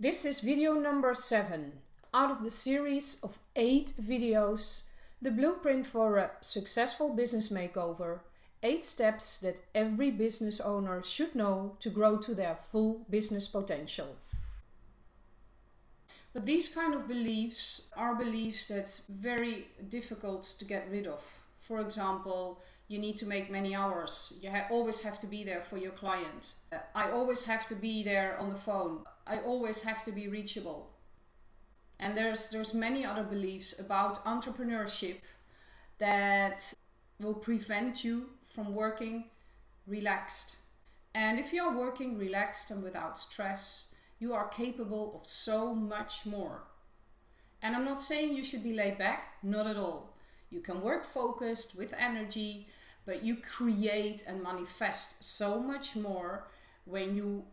This is video number 7 out of the series of 8 videos The Blueprint for a Successful Business Makeover 8 steps that every business owner should know to grow to their full business potential. But these kind of beliefs are beliefs that very difficult to get rid of. For example, you need to make many hours. You ha always have to be there for your client. Uh, I always have to be there on the phone. I always have to be reachable. And there's there's many other beliefs about entrepreneurship that will prevent you from working relaxed. And if you are working relaxed and without stress, you are capable of so much more. And I'm not saying you should be laid back, not at all. You can work focused with energy, but you create and manifest so much more when you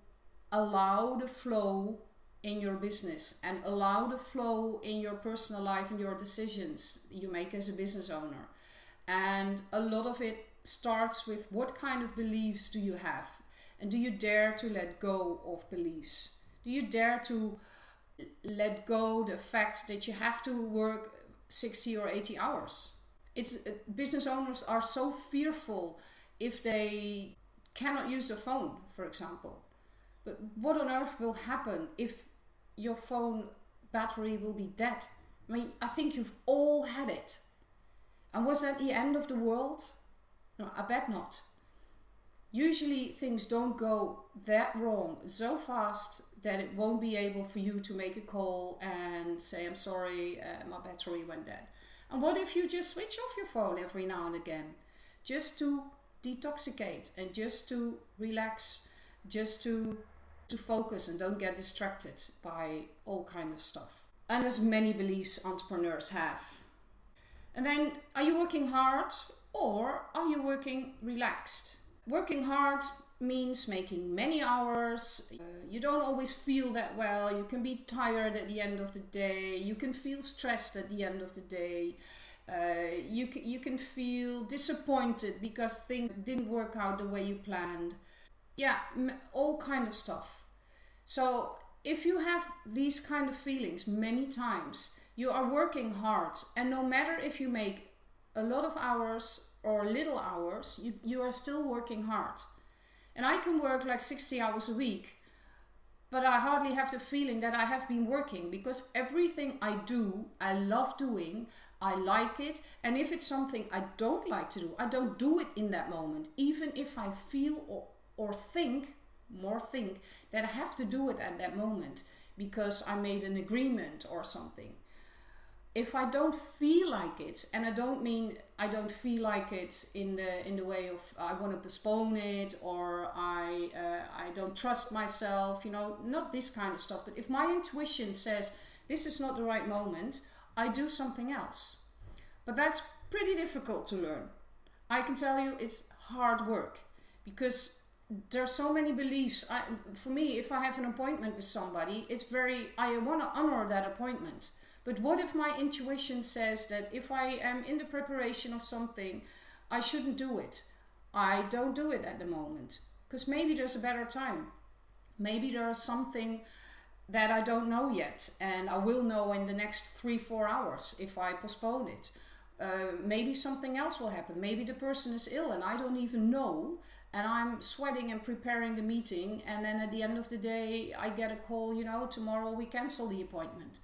allow the flow in your business and allow the flow in your personal life and your decisions you make as a business owner. And a lot of it starts with what kind of beliefs do you have? And do you dare to let go of beliefs? Do you dare to let go the fact that you have to work 60 or 80 hours. It's uh, business owners are so fearful if they cannot use a phone, for example. But what on earth will happen if your phone battery will be dead? I mean, I think you've all had it. And was that the end of the world? No, I bet not. Usually things don't go that wrong so fast that it won't be able for you to make a call and say, I'm sorry, uh, my battery went dead. And what if you just switch off your phone every now and again? Just to detoxicate and just to relax, just to, to focus and don't get distracted by all kind of stuff. And as many beliefs entrepreneurs have. And then, are you working hard or are you working relaxed? Working hard means making many hours. Uh, you don't always feel that well. You can be tired at the end of the day. You can feel stressed at the end of the day. Uh, you, you can feel disappointed because things didn't work out the way you planned. Yeah, all kind of stuff. So if you have these kind of feelings many times, you are working hard. And no matter if you make a lot of hours or little hours, you, you are still working hard. And I can work like 60 hours a week, but I hardly have the feeling that I have been working because everything I do, I love doing, I like it. And if it's something I don't like to do, I don't do it in that moment. Even if I feel or, or think, more think, that I have to do it at that moment because I made an agreement or something if I don't feel like it, and I don't mean I don't feel like it in the in the way of I want to postpone it or I uh, I don't trust myself, you know, not this kind of stuff. But if my intuition says this is not the right moment, I do something else. But that's pretty difficult to learn. I can tell you it's hard work because there are so many beliefs. I, for me, if I have an appointment with somebody, it's very I want to honor that appointment but what if my intuition says that if I am in the preparation of something, I shouldn't do it? I don't do it at the moment because maybe there's a better time. Maybe there's something that I don't know yet and I will know in the next three, four hours if I postpone it. Uh, maybe something else will happen. Maybe the person is ill and I don't even know and I'm sweating and preparing the meeting and then at the end of the day I get a call, you know, tomorrow we cancel the appointment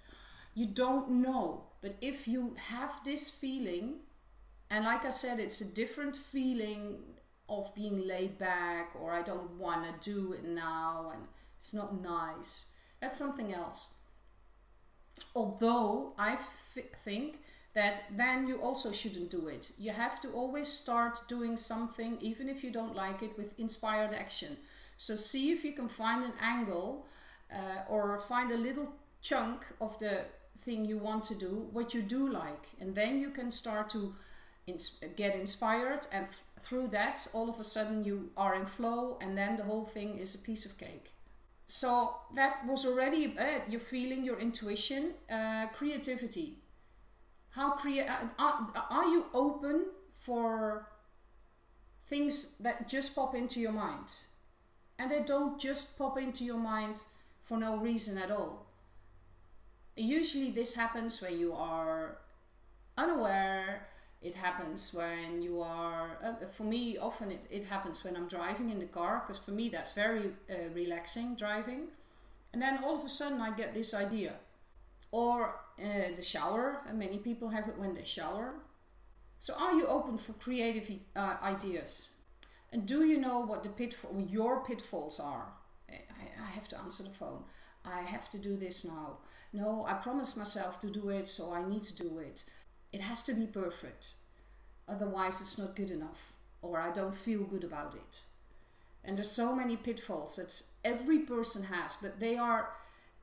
you don't know. But if you have this feeling, and like I said, it's a different feeling of being laid back or I don't want to do it now and it's not nice. That's something else. Although I think that then you also shouldn't do it. You have to always start doing something, even if you don't like it, with inspired action. So see if you can find an angle uh, or find a little chunk of the thing you want to do, what you do like. And then you can start to ins get inspired and th through that all of a sudden you are in flow and then the whole thing is a piece of cake. So that was already uh, your feeling, your intuition, uh, creativity. How create uh, are, are you open for things that just pop into your mind? And they don't just pop into your mind for no reason at all. Usually, this happens when you are unaware. It happens when you are, uh, for me, often it, it happens when I'm driving in the car, because for me that's very uh, relaxing driving. And then all of a sudden I get this idea. Or uh, the shower, and many people have it when they shower. So are you open for creative uh, ideas? And do you know what the pitfall, your pitfalls are? I, I have to answer the phone. I have to do this now. No, I promised myself to do it, so I need to do it. It has to be perfect. Otherwise, it's not good enough, or I don't feel good about it. And there's so many pitfalls that every person has, but they are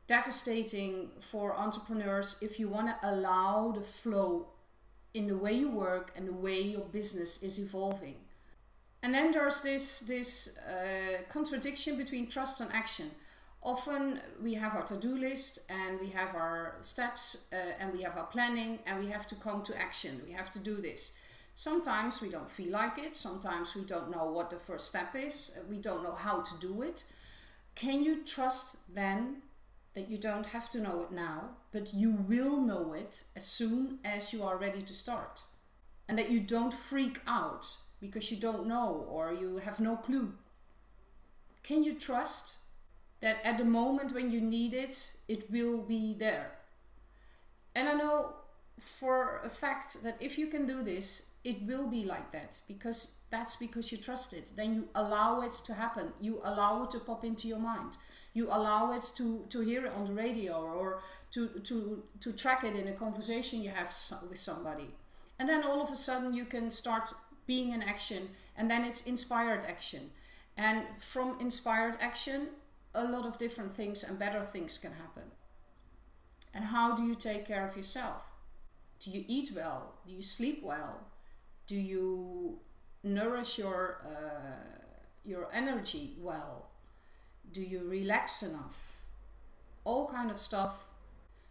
devastating for entrepreneurs if you want to allow the flow in the way you work and the way your business is evolving. And then there's this this uh, contradiction between trust and action. Often we have our to-do list and we have our steps uh, and we have our planning and we have to come to action. We have to do this. Sometimes we don't feel like it. Sometimes we don't know what the first step is. We don't know how to do it. Can you trust then that you don't have to know it now, but you will know it as soon as you are ready to start? And that you don't freak out because you don't know or you have no clue. Can you trust that at the moment when you need it, it will be there? And I know for a fact that if you can do this, it will be like that because that's because you trust it. Then you allow it to happen. You allow it to pop into your mind. You allow it to, to hear it on the radio or to, to, to track it in a conversation you have with somebody. And then all of a sudden you can start being in action and then it's inspired action and from inspired action a lot of different things and better things can happen and how do you take care of yourself do you eat well? Do you sleep well? Do you nourish your uh, your energy well? Do you relax enough? All kind of stuff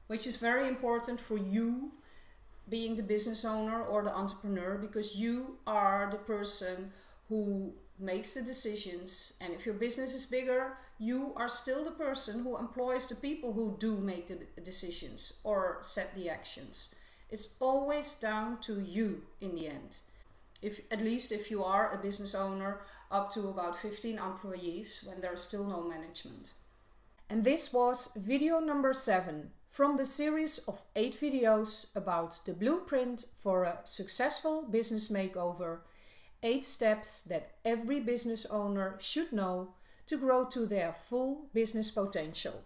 which is very important for you being the business owner or the entrepreneur because you are the person who makes the decisions. And if your business is bigger you are still the person who employs the people who do make the decisions or set the actions it's always down to you in the end. If at least if you are a business owner up to about 15 employees when there is still no management. And this was video number 7 from the series of 8 videos about the blueprint for a successful business makeover, 8 steps that every business owner should know to grow to their full business potential.